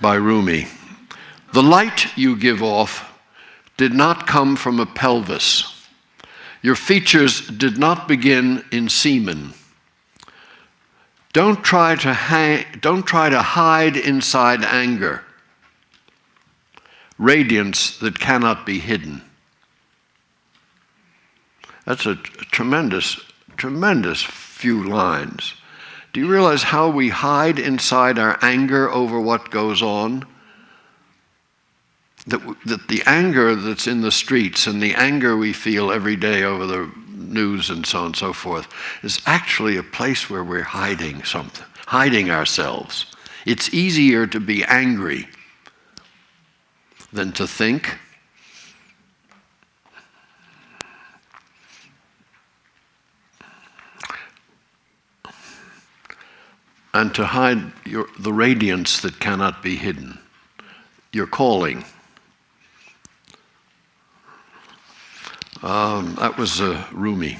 by Rumi. The light you give off did not come from a pelvis. Your features did not begin in semen. Don't try to, hang, don't try to hide inside anger, radiance that cannot be hidden. That's a tremendous, tremendous few lines. Do you realize how we hide inside our anger over what goes on? That, that the anger that's in the streets and the anger we feel every day over the news and so on and so forth is actually a place where we're hiding something, hiding ourselves. It's easier to be angry than to think and to hide your, the radiance that cannot be hidden, your calling. Um, that was uh, Rumi.